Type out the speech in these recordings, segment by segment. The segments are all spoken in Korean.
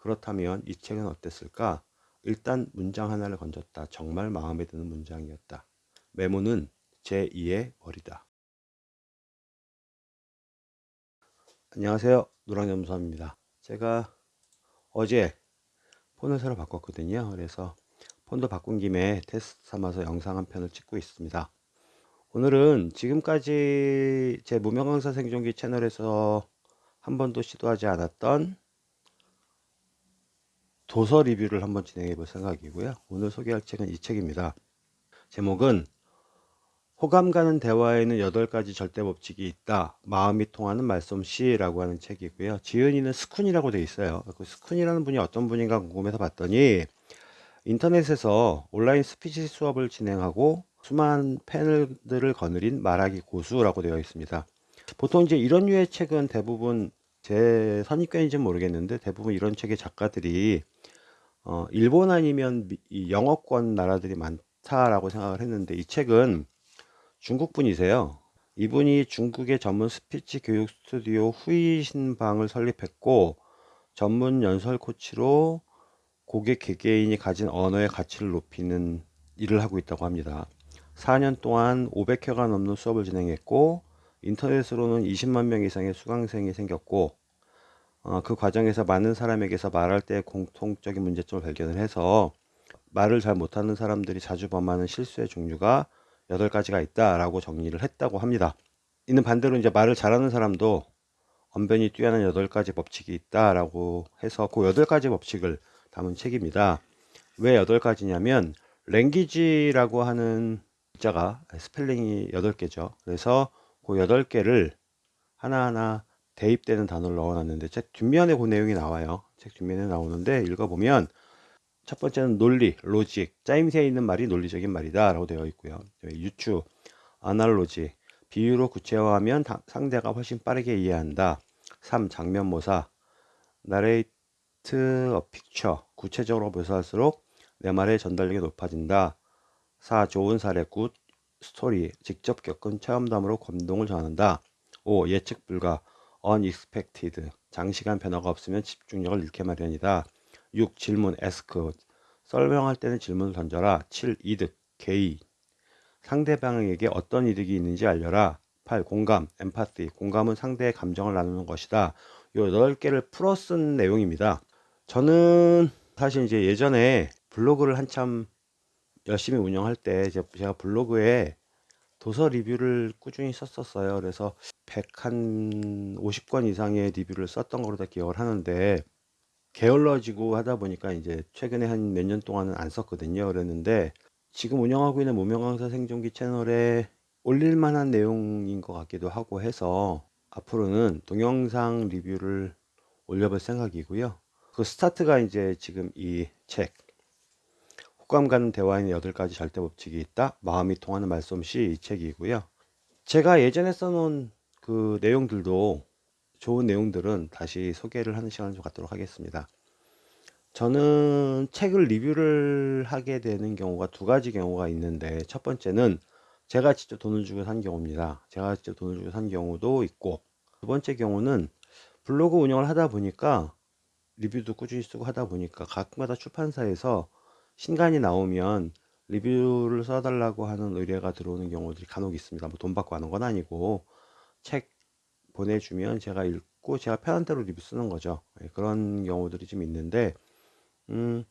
그렇다면 이 책은 어땠을까? 일단 문장 하나를 건졌다. 정말 마음에 드는 문장이었다. 메모는 제2의 머리다. 안녕하세요. 노랑연수입니다. 제가 어제 폰을 새로 바꿨거든요. 그래서 폰도 바꾼 김에 테스트 삼아서 영상 한 편을 찍고 있습니다. 오늘은 지금까지 제 무명 강사 생존기 채널에서 한 번도 시도하지 않았던 도서 리뷰를 한번 진행해 볼 생각이고요. 오늘 소개할 책은 이 책입니다. 제목은 호감 가는 대화에는 8가지 절대 법칙이 있다. 마음이 통하는 말솜씨라고 하는 책이고요. 지은이는 스쿤이라고 되어 있어요. 그 스쿤이라는 분이 어떤 분인가 궁금해서 봤더니 인터넷에서 온라인 스피치 수업을 진행하고 수많은 팬들을 거느린 말하기 고수라고 되어 있습니다. 보통 이제 이런 류의 책은 대부분 제 선입견인지는 모르겠는데 대부분 이런 책의 작가들이 어, 일본 아니면 미, 영어권 나라들이 많다라고 생각을 했는데 이 책은 중국 분이세요. 이분이 중국의 전문 스피치 교육 스튜디오 후이신방을 설립했고 전문 연설 코치로 고객 개개인이 가진 언어의 가치를 높이는 일을 하고 있다고 합니다. 4년 동안 500회가 넘는 수업을 진행했고 인터넷으로는 20만 명 이상의 수강생이 생겼고 어, 그 과정에서 많은 사람에게서 말할 때 공통적인 문제점을 발견을 해서 말을 잘 못하는 사람들이 자주 범하는 실수의 종류가 8가지가 있다라고 정리를 했다고 합니다. 이는 반대로 이제 말을 잘하는 사람도 언변이 뛰어난 8가지 법칙이 있다라고 해서 그 8가지 법칙을 담은 책입니다. 왜 8가지냐면 language라고 하는 글자가 스펠링이 8개죠. 그래서 그 8개를 하나하나 대입되는 단어를 넣어놨는데 책 뒷면에 그 내용이 나와요. 책 뒷면에 나오는데 읽어보면 첫 번째는 논리, logic, 짜임새에 있는 말이 논리적인 말이다 라고 되어 있고요. 유추, analogy, 비유로 구체화하면 상대가 훨씬 빠르게 이해한다. 3. 장면 모사, narrate a picture, 구체적으로 묘사할수록 내 말의 전달력이 높아진다. 4. 좋은 사례, good story, 직접 겪은 체험담으로 감동을 전한다. 5. 예측 불가, unexpected, 장시간 변화가 없으면 집중력을 잃게 마련이다. 6. 질문, ask, 설명할 때는 질문을 던져라. 7. 이득, gain, 상대방에게 어떤 이득이 있는지 알려라. 8. 공감, empathy, 공감은 상대의 감정을 나누는 것이다. 요 8개를 풀어 쓴 내용입니다. 저는 사실 이제 예전에 블로그를 한참 열심히 운영할 때 제가 블로그에 도서 리뷰를 꾸준히 썼었어요. 그래서 100한 50권 이상의 리뷰를 썼던 걸로 다 기억을 하는데 게을러지고 하다 보니까 이제 최근에 한 몇 년 동안은 안 썼거든요. 그랬는데 지금 운영하고 있는 무명강사 생존기 채널에 올릴 만한 내용인 것 같기도 하고 해서 앞으로는 동영상 리뷰를 올려볼 생각이고요. 그 스타트가 이제 지금 이 책 호감 가는 대화에는 8가지 절대 법칙이 있다. 마음이 통하는 말솜씨 이 책이고요. 제가 예전에 써놓은 그 내용들도 좋은 내용들은 다시 소개를 하는 시간을 좀 갖도록 하겠습니다. 저는 책을 리뷰를 하게 되는 경우가 두 가지 경우가 있는데 첫 번째는 제가 직접 돈을 주고 산 경우입니다. 제가 직접 돈을 주고 산 경우도 있고 두 번째 경우는 블로그 운영을 하다 보니까 리뷰도 꾸준히 쓰고 하다 보니까 가끔가다 출판사에서 신간이 나오면 리뷰를 써달라고 하는 의뢰가 들어오는 경우들이 간혹 있습니다. 뭐 돈 받고 하는 건 아니고 책 보내주면 제가 읽고 제가 편한 대로 리뷰 쓰는 거죠. 예, 그런 경우들이 좀 있는데 음,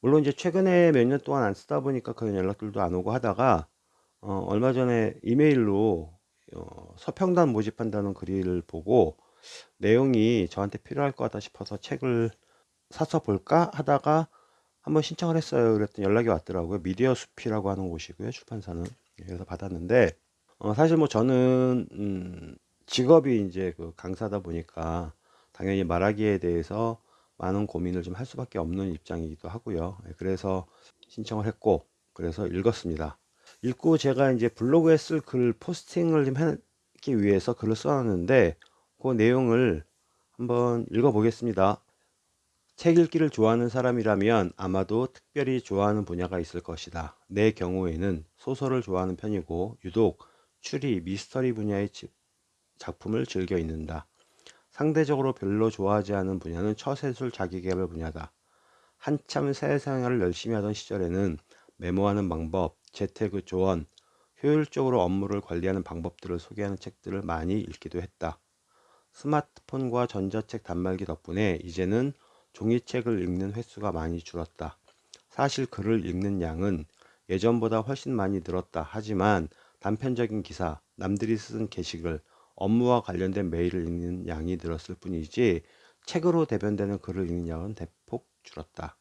물론 이제 최근에 몇 년 동안 안 쓰다 보니까 그런 연락들도 안 오고 하다가 어, 얼마 전에 이메일로 어, 서평단 모집한다는 글을 보고 내용이 저한테 필요할 것 같다 싶어서 책을 사서 볼까 하다가 한번 신청을 했어요. 그랬더니 연락이 왔더라고요. 미디어 숲이라고 하는 곳이고요. 출판사는. 예, 그래서 받았는데 어, 사실 뭐 저는 음, 직업이 이제 그 강사다 보니까 당연히 말하기에 대해서 많은 고민을 좀 할 수밖에 없는 입장이기도 하고요. 예, 그래서 신청을 했고 그래서 읽었습니다. 읽고 제가 이제 블로그에 쓸 글 포스팅을 좀 하기 위해서 글을 써놨는데 그 내용을 한번 읽어보겠습니다. 책 읽기를 좋아하는 사람이라면 아마도 특별히 좋아하는 분야가 있을 것이다. 내 경우에는 소설을 좋아하는 편이고 유독 추리, 미스터리 분야의 작품을 즐겨 읽는다. 상대적으로 별로 좋아하지 않은 분야는 처세술 자기개발 분야다. 한참 사회생활을 열심히 하던 시절에는 메모하는 방법, 재테크 조언, 효율적으로 업무를 관리하는 방법들을 소개하는 책들을 많이 읽기도 했다. 스마트폰과 전자책 단말기 덕분에 이제는 종이책을 읽는 횟수가 많이 줄었다. 사실 글을 읽는 양은 예전보다 훨씬 많이 늘었다. 하지만 단편적인 기사, 남들이 쓴 게시글, 업무와 관련된 메일을 읽는 양이 늘었을 뿐이지 책으로 대변되는 글을 읽는 양은 대폭 줄었다.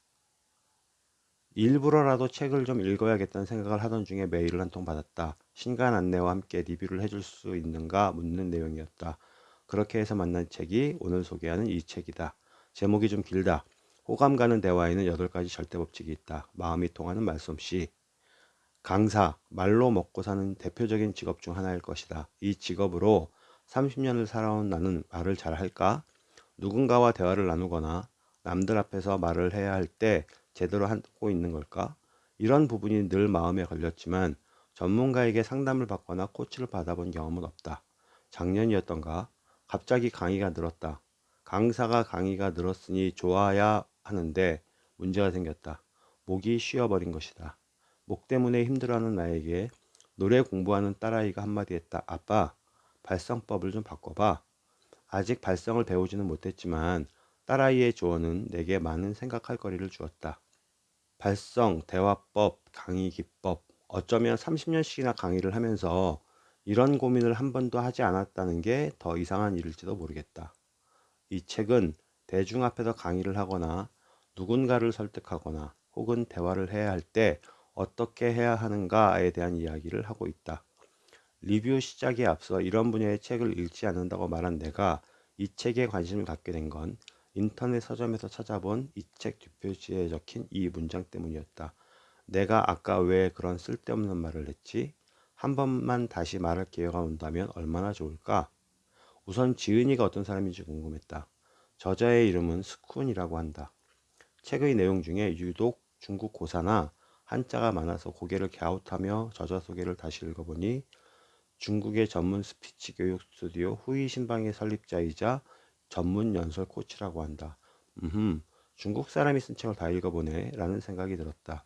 일부러라도 책을 좀 읽어야겠다는 생각을 하던 중에 메일을 한 통 받았다. 신간 안내와 함께 리뷰를 해줄 수 있는가 묻는 내용이었다. 그렇게 해서 만난 책이 오늘 소개하는 이 책이다. 제목이 좀 길다. 호감 가는 대화에는 8가지 절대 법칙이 있다. 마음이 통하는 말솜씨. 강사, 말로 먹고 사는 대표적인 직업 중 하나일 것이다. 이 직업으로 30년을 살아온 나는 말을 잘 할까? 누군가와 대화를 나누거나 남들 앞에서 말을 해야 할 때 제대로 하고 있는 걸까? 이런 부분이 늘 마음에 걸렸지만 전문가에게 상담을 받거나 코치를 받아본 경험은 없다. 작년이었던가 갑자기 강의가 늘었다. 강사가 강의가 늘었으니 좋아야 하는데 문제가 생겼다. 목이 쉬어버린 것이다. 목 때문에 힘들어하는 나에게 노래 공부하는 딸아이가 한마디 했다. 아빠, 발성법을 좀 바꿔봐. 아직 발성을 배우지는 못했지만 딸아이의 조언은 내게 많은 생각할 거리를 주었다. 발성, 대화법, 강의 기법, 어쩌면 30년씩이나 강의를 하면서 이런 고민을 한 번도 하지 않았다는 게 더 이상한 일일지도 모르겠다. 이 책은 대중 앞에서 강의를 하거나 누군가를 설득하거나 혹은 대화를 해야 할때 어떻게 해야 하는가에 대한 이야기를 하고 있다. 리뷰 시작에 앞서 이런 분야의 책을 읽지 않는다고 말한 내가 이 책에 관심을 갖게 된 건 인터넷 서점에서 찾아본 이 책 뒷표지에 적힌 이 문장 때문이었다. 내가 아까 왜 그런 쓸데없는 말을 했지? 한 번만 다시 말할 기회가 온다면 얼마나 좋을까? 우선 지은이가 어떤 사람인지 궁금했다. 저자의 이름은 스쿤이라고 한다. 책의 내용 중에 유독 중국 고사나 한자가 많아서 고개를 갸웃하며 저자 소개를 다시 읽어보니 중국의 전문 스피치 교육 스튜디오 후이신방의 설립자이자 전문 연설 코치라고 한다. 음, 중국 사람이 쓴 책을 다 읽어보네 라는 생각이 들었다.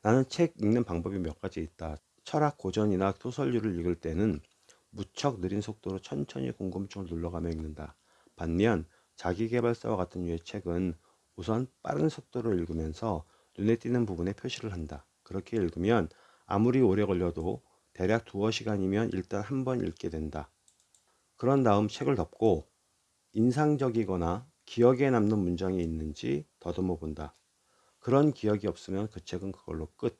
나는 책 읽는 방법이 몇 가지 있다. 철학 고전이나 소설류를 읽을 때는 무척 느린 속도로 천천히 궁금증을 눌러가며 읽는다. 반면 자기계발서와 같은 류의 책은 우선 빠른 속도로 읽으면서 눈에 띄는 부분에 표시를 한다. 그렇게 읽으면 아무리 오래 걸려도 대략 두어 시간이면 일단 한 번 읽게 된다. 그런 다음 책을 덮고 인상적이거나 기억에 남는 문장이 있는지 더듬어 본다. 그런 기억이 없으면 그 책은 그걸로 끝.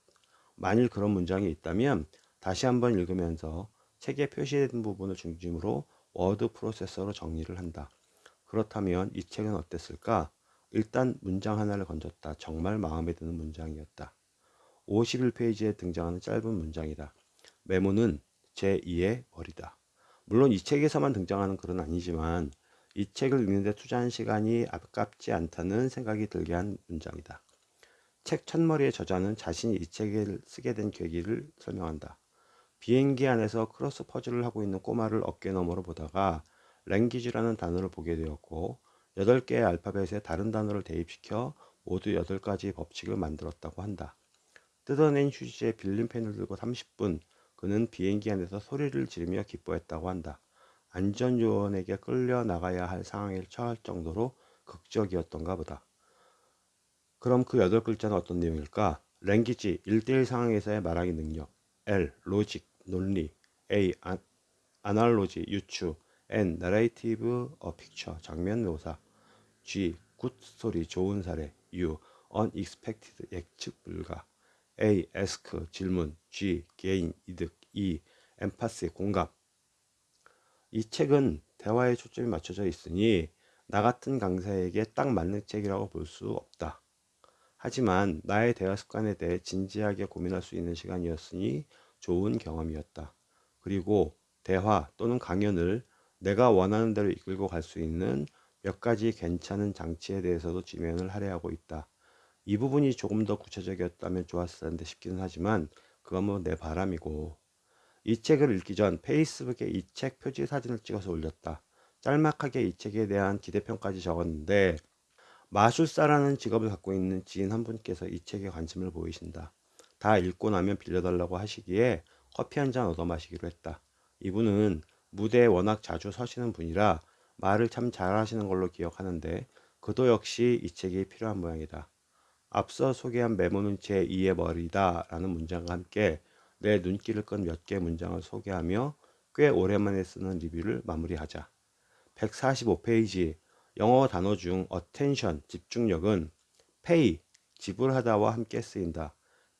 만일 그런 문장이 있다면 다시 한번 읽으면서 책에 표시된 부분을 중심으로 워드 프로세서로 정리를 한다. 그렇다면 이 책은 어땠을까? 일단 문장 하나를 건졌다. 정말 마음에 드는 문장이었다. 51페이지에 등장하는 짧은 문장이다. 메모는 제2의 머리다. 물론 이 책에서만 등장하는 글은 아니지만 이 책을 읽는데 투자한 시간이 아깝지 않다는 생각이 들게 한 문장이다. 책 첫머리의 저자는 자신이 이 책을 쓰게 된 계기를 설명한다. 비행기 안에서 크로스 퍼즐을 하고 있는 꼬마를 어깨 너머로 보다가 language라는 단어를 보게 되었고 8개의 알파벳에 다른 단어를 대입시켜 모두 8가지 법칙을 만들었다고 한다. 뜯어낸 휴지에 빌린 펜을 들고 30분 그는 비행기 안에서 소리를 지르며 기뻐했다고 한다. 안전요원에게 끌려 나가야 할 상황에 처할 정도로 극적이었던가 보다. 그럼 그 여덟 글자는 어떤 내용일까? language, 1대1 상황에서의 말하기 능력 L. logic, 논리 A. 아, analogy, 유추 N. narrate a picture, 장면 묘사 G. good story, 좋은 사례 U. unexpected, 예측 불가 A. ask, 질문 G. gain, 이득 E. empathy, 공감 이 책은 대화에 초점이 맞춰져 있으니 나 같은 강사에게 딱 맞는 책이라고 볼 수 없다. 하지만 나의 대화 습관에 대해 진지하게 고민할 수 있는 시간이었으니 좋은 경험이었다. 그리고 대화 또는 강연을 내가 원하는 대로 이끌고 갈 수 있는 몇 가지 괜찮은 장치에 대해서도 지면을 할애하고 있다. 이 부분이 조금 더 구체적이었다면 좋았을 텐데 싶기는 하지만 그건 뭐 내 바람이고 이 책을 읽기 전 페이스북에 이 책 표지 사진을 찍어서 올렸다. 짤막하게 이 책에 대한 기대평까지 적었는데 마술사라는 직업을 갖고 있는 지인 한 분께서 이 책에 관심을 보이신다. 다 읽고 나면 빌려달라고 하시기에 커피 한 잔 얻어 마시기로 했다. 이분은 무대에 워낙 자주 서시는 분이라 말을 참 잘하시는 걸로 기억하는데 그도 역시 이 책이 필요한 모양이다. 앞서 소개한 메모는 제 2의 머리다 라는 문장과 함께 내 눈길을 끈 몇 개 문장을 소개하며 꽤 오랜만에 쓰는 리뷰를 마무리하자. 145페이지 영어 단어 중 attention 집중력은 pay 지불하다와 함께 쓰인다.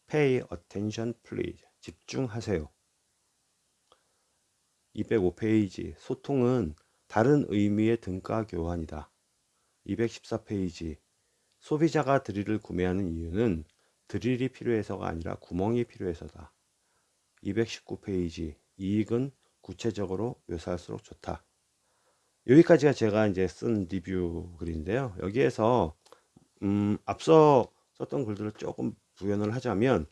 pay attention please 집중하세요. 205페이지 소통은 다른 의미의 등가 교환이다. 214페이지 소비자가 드릴을 구매하는 이유는 드릴이 필요해서가 아니라 구멍이 필요해서다. 219페이지 이익은 구체적으로 묘사할수록 좋다. 여기까지가 제가 이제 쓴 리뷰 글인데요. 여기에서 음, 앞서 썼던 글들을 조금 부연을 하자면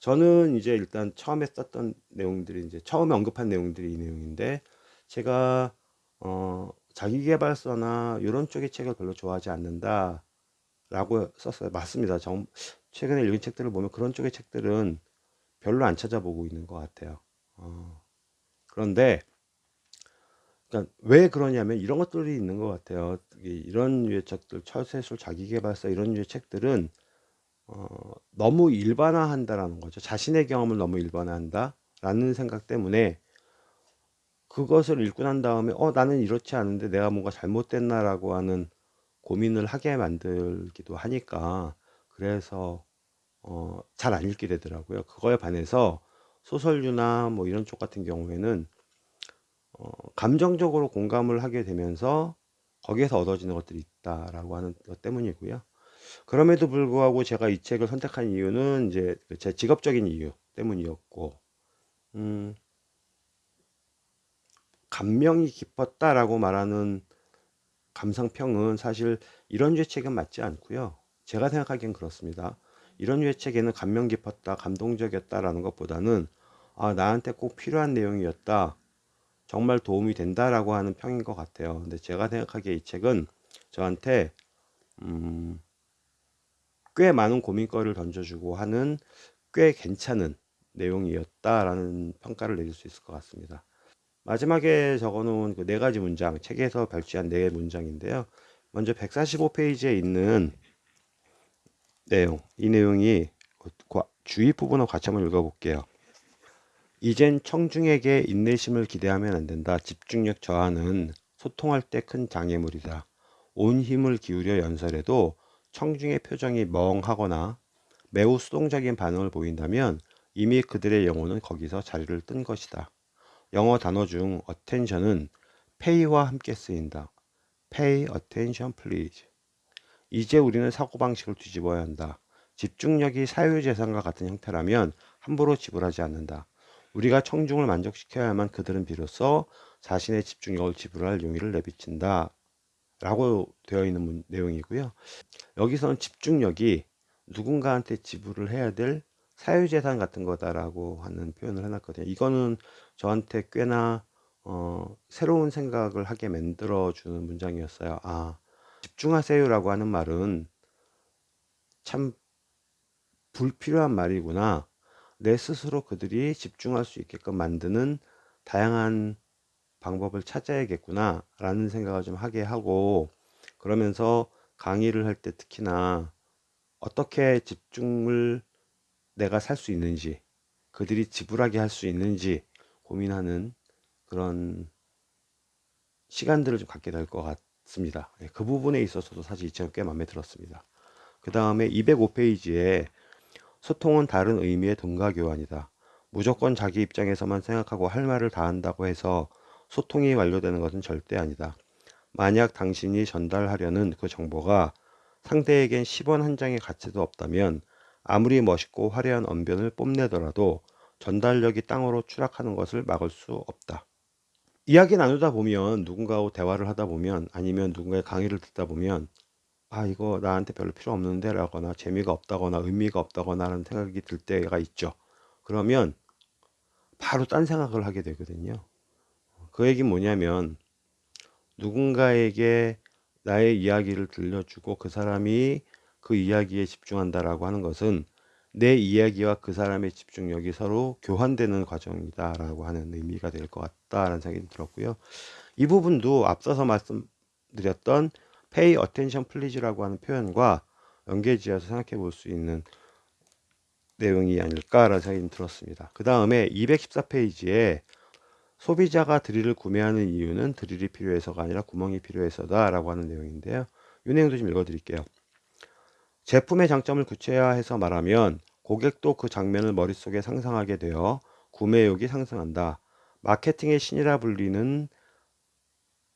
저는 이제 일단 처음에 썼던 내용들이 이제 처음에 언급한 내용들이 이 내용인데 제가 어, 자기계발서나 이런 쪽의 책을 별로 좋아하지 않는다 라고 썼어요. 맞습니다. 정, 최근에 읽은 책들을 보면 그런 쪽의 책들은 별로 안 찾아보고 있는 것 같아요. 어, 그런데 그러니까 왜 그러냐면 이런 것들이 있는 것 같아요. 이런 류의 책들, 철새술, 자기계발서 이런 류의 책들은 어, 너무 일반화한다라는 거죠. 자신의 경험을 너무 일반화한다 라는 생각 때문에 그것을 읽고 난 다음에 어 나는 이렇지 않은데 내가 뭔가 잘못됐나라고 하는 고민을 하게 만들기도 하니까 그래서 어, 잘 안 읽게 되더라고요. 그거에 반해서 소설류나 뭐 이런 쪽 같은 경우에는 어, 감정적으로 공감을 하게 되면서 거기에서 얻어지는 것들이 있다라고 하는 것 때문이고요. 그럼에도 불구하고 제가 이 책을 선택한 이유는 이제 제 직업적인 이유 때문이었고, 음, 감명이 깊었다라고 말하는 감상평은 사실 이런 류의 책은 맞지 않고요. 제가 생각하기엔 그렇습니다. 이런 류의 책에는 감명 깊었다, 감동적이었다라는 것보다는 아, 나한테 꼭 필요한 내용이었다. 정말 도움이 된다라고 하는 평인 것 같아요. 근데 제가 생각하기에 이 책은 저한테 음, 꽤 많은 고민거리를 던져주고 하는 꽤 괜찮은 내용이었다라는 평가를 내릴 수 있을 것 같습니다. 마지막에 적어놓은 그 네 가지 문장, 책에서 발췌한 네 문장인데요. 먼저 145페이지에 있는 내용, 이 내용이 주의 부분을 같이 한번 읽어볼게요. 이젠 청중에게 인내심을 기대하면 안 된다. 집중력 저하는 소통할 때 큰 장애물이다. 온 힘을 기울여 연설해도 청중의 표정이 멍하거나 매우 수동적인 반응을 보인다면 이미 그들의 영혼은 거기서 자리를 뜬 것이다. 영어 단어 중 attention은 pay와 함께 쓰인다. pay attention please. 이제 우리는 사고방식을 뒤집어야 한다. 집중력이 사유재산과 같은 형태라면 함부로 지불하지 않는다. 우리가 청중을 만족시켜야만 그들은 비로소 자신의 집중력을 지불할 용의를 내비친다. 라고 되어 있는 내용이고요. 여기서는 집중력이 누군가한테 지불을 해야 될 사유재산 같은 거다라고 하는 표현을 해놨거든요. 이거는 저한테 꽤나 어, 새로운 생각을 하게 만들어주는 문장이었어요. 아, 집중하세요라고 하는 말은 참 불필요한 말이구나. 내 스스로 그들이 집중할 수 있게끔 만드는 다양한 방법을 찾아야겠구나 라는 생각을 좀 하게 하고 그러면서 강의를 할 때 특히나 어떻게 집중을 내가 살 수 있는지 그들이 지불하게 할 수 있는지 고민하는 그런 시간들을 좀 갖게 될 것 같습니다. 예, 그 부분에 있어서도 사실 이 책은 꽤 마음에 들었습니다. 그 다음에 205페이지에 소통은 다른 의미의 동가 교환이다. 무조건 자기 입장에서만 생각하고 할 말을 다 한다고 해서 소통이 완료되는 것은 절대 아니다. 만약 당신이 전달하려는 그 정보가 상대에겐 10원 한 장의 가치도 없다면 아무리 멋있고 화려한 언변을 뽐내더라도 전달력이 땅으로 추락하는 것을 막을 수 없다. 이야기 나누다 보면 누군가하고 대화를 하다 보면 아니면 누군가의 강의를 듣다 보면 아 이거 나한테 별로 필요 없는데 라거나 재미가 없다거나 의미가 없다거나 하는 생각이 들 때가 있죠. 그러면 바로 딴 생각을 하게 되거든요. 그 얘기 뭐냐면 누군가에게 나의 이야기를 들려주고 그 사람이 그 이야기에 집중한다라고 하는 것은 내 이야기와 그 사람의 집중력이 서로 교환되는 과정이다 라고 하는 의미가 될 것 같다라는 생각이 들었고요. 이 부분도 앞서서 말씀드렸던 pay attention please라고 하는 표현과 연계지어서 생각해 볼 수 있는 내용이 아닐까라는 생각이 들었습니다. 그 다음에 214페이지에 소비자가 드릴을 구매하는 이유는 드릴이 필요해서가 아니라 구멍이 필요해서다 라고 하는 내용인데요. 이 내용도 좀 읽어 드릴게요. 제품의 장점을 구체화해서 말하면 고객도 그 장면을 머릿속에 상상하게 되어 구매욕이 상승한다. 마케팅의 신이라 불리는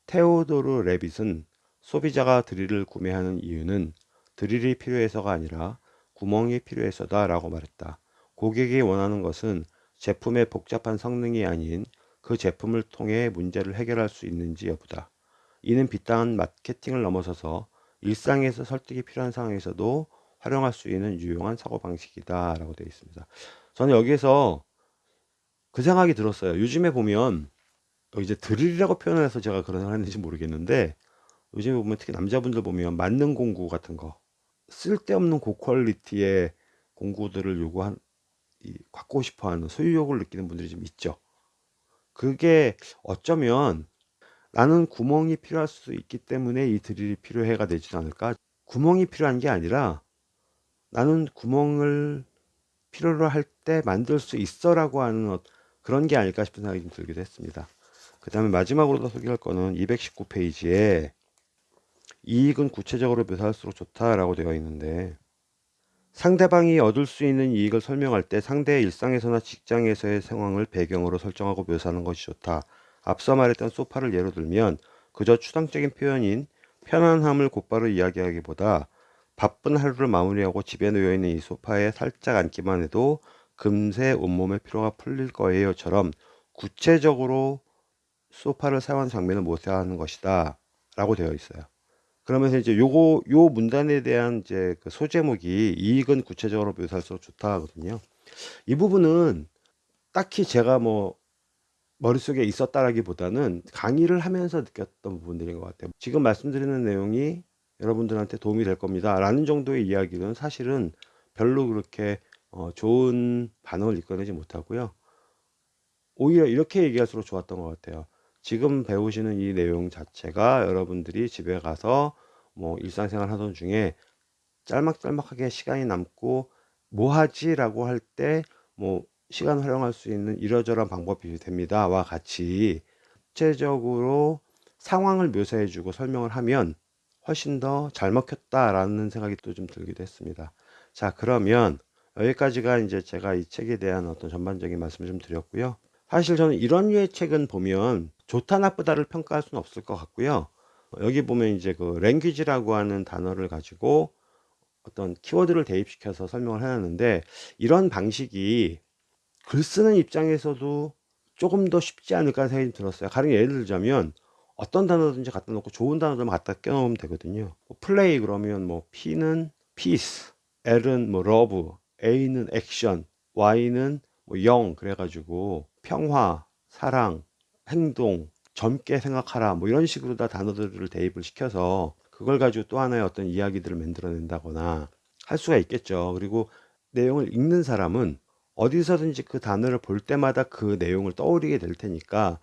테오도르 레빗은 소비자가 드릴을 구매하는 이유는 드릴이 필요해서가 아니라 구멍이 필요해서다 라고 말했다. 고객이 원하는 것은 제품의 복잡한 성능이 아닌 그 제품을 통해 문제를 해결할 수 있는지 여부다. 이는 비딴 마케팅을 넘어서서 일상에서 설득이 필요한 상황에서도 활용할 수 있는 유용한 사고방식이다 라고 되어 있습니다. 저는 여기에서 그 생각이 들었어요. 요즘에 보면 이제 드릴이라고 표현을 해서 제가 그런 생각을 했는지 모르겠는데 요즘에 보면 특히 남자분들 보면 만능 공구 같은 거 쓸데없는 고퀄리티의 공구들을 요구한 이, 갖고 싶어하는 소유욕을 느끼는 분들이 좀 있죠. 그게 어쩌면 나는 구멍이 필요할 수 있기 때문에 이 드릴이 필요해가 되지 않을까? 구멍이 필요한 게 아니라 나는 구멍을 필요로 할 때 만들 수 있어 라고 하는 어, 그런 게 아닐까 싶은 생각이 좀 들기도 했습니다. 그 다음에 마지막으로 더 소개할 거는 219페이지에 이익은 구체적으로 묘사할수록 좋다라고 되어 있는데 상대방이 얻을 수 있는 이익을 설명할 때 상대의 일상에서나 직장에서의 상황을 배경으로 설정하고 묘사하는 것이 좋다. 앞서 말했던 소파를 예로 들면 그저 추상적인 표현인 편안함을 곧바로 이야기하기보다 바쁜 하루를 마무리하고 집에 놓여있는 이 소파에 살짝 앉기만 해도 금세 온몸의 피로가 풀릴 거예요처럼 구체적으로 소파를 사용하는 장면을 묘사하는 것이다 라고 되어 있어요. 그러면서 이제 요거 요 문단에 대한 이제 그 소제목이 이익은 구체적으로 묘사할수록 좋다 하거든요. 이 부분은 딱히 제가 뭐 머릿속에 있었다라기보다는 강의를 하면서 느꼈던 부분들인 것 같아요. 지금 말씀드리는 내용이 여러분들한테 도움이 될 겁니다. 라는 정도의 이야기는 사실은 별로 그렇게 어 좋은 반응을 이끌어내지 못하고요. 오히려 이렇게 얘기할수록 좋았던 것 같아요. 지금 배우시는 이 내용 자체가 여러분들이 집에 가서 뭐 일상생활 하던 중에 짤막짤막하게 시간이 남고 뭐 하지? 라고 할 때 뭐 시간 활용할 수 있는 이러저러한 방법이 됩니다와 같이 구체적으로 상황을 묘사해 주고 설명을 하면 훨씬 더 잘 먹혔다라는 생각이 또 좀 들기도 했습니다. 자, 그러면 여기까지가 이제 제가 이 책에 대한 어떤 전반적인 말씀을 좀 드렸고요. 사실 저는 이런 류의 책은 보면 좋다 나쁘다를 평가할 수는 없을 것 같고요. 여기 보면 이제 그 랭귀지라고 하는 단어를 가지고 어떤 키워드를 대입시켜서 설명을 해놨는데 이런 방식이 글 쓰는 입장에서도 조금 더 쉽지 않을까 생각이 들었어요. 가령 예를 들자면 어떤 단어든지 갖다 놓고 좋은 단어들만 갖다 껴놓으면 되거든요. 뭐 플레이 그러면 뭐 P는 peace, L은 뭐 love, A는 액션, Y는 뭐영 그래가지고 평화, 사랑, 행동, 젊게 생각하라 뭐 이런 식으로 다 단어들을 대입을 시켜서 그걸 가지고 또 하나의 어떤 이야기들을 만들어낸다거나 할 수가 있겠죠. 그리고 내용을 읽는 사람은 어디서든지 그 단어를 볼 때마다 그 내용을 떠올리게 될 테니까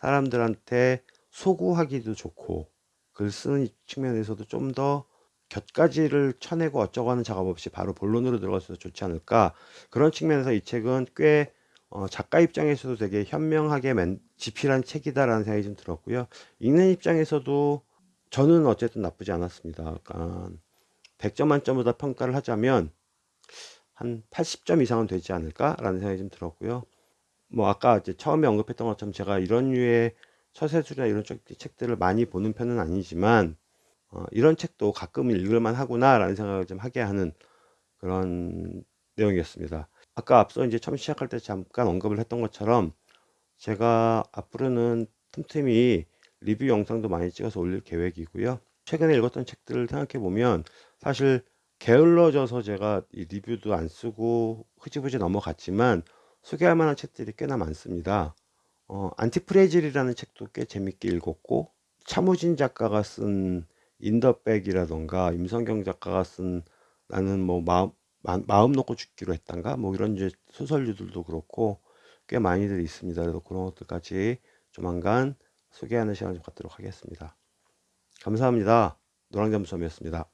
사람들한테 소구하기도 좋고 글 쓰는 측면에서도 좀 더 곁가지를 쳐내고 어쩌고 하는 작업 없이 바로 본론으로 들어가서 좋지 않을까 그런 측면에서 이 책은 꽤 어, 작가 입장에서도 되게 현명하게 맨, 집필한 책이다라는 생각이 좀 들었고요. 읽는 입장에서도 저는 어쨌든 나쁘지 않았습니다. 그러니까 100점 만점보다 평가를 하자면 한 80점 이상은 되지 않을까라는 생각이 좀 들었고요. 뭐 아까 이제 처음에 언급했던 것처럼 제가 이런 류의 처세술이나 이런 책들을 많이 보는 편은 아니지만 어, 이런 책도 가끔 읽을만 하구나라는 생각을 좀 하게 하는 그런 내용이었습니다. 아까 앞서 이제 처음 시작할 때 잠깐 언급을 했던 것처럼 제가 앞으로는 틈틈이 리뷰 영상도 많이 찍어서 올릴 계획이고요. 최근에 읽었던 책들을 생각해 보면 사실 게을러져서 제가 이 리뷰도 안 쓰고 흐지부지 넘어갔지만 소개할 만한 책들이 꽤나 많습니다. 어, 안티프레질이라는 책도 꽤 재밌게 읽었고 차무진 작가가 쓴 인더백이라던가 임성경 작가가 쓴 나는 뭐 마음 마, 마음 놓고 죽기로 했단가 뭐 이런 이제 소설류들도 그렇고 꽤 많이들 있습니다. 그래서 그런 것들까지 조만간 소개하는 시간을 좀 갖도록 하겠습니다. 감사합니다. 노랑잠수함이었습니다.